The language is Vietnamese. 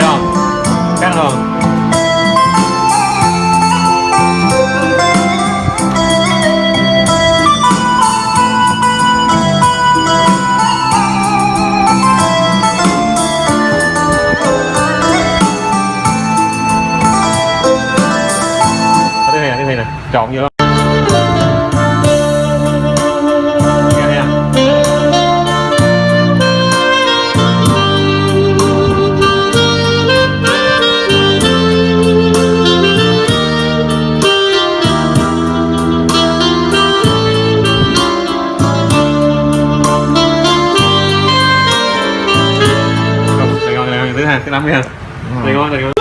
thấy không? Khác không? Có vô hàng cái nắm cái hàng. Này ngon này ngon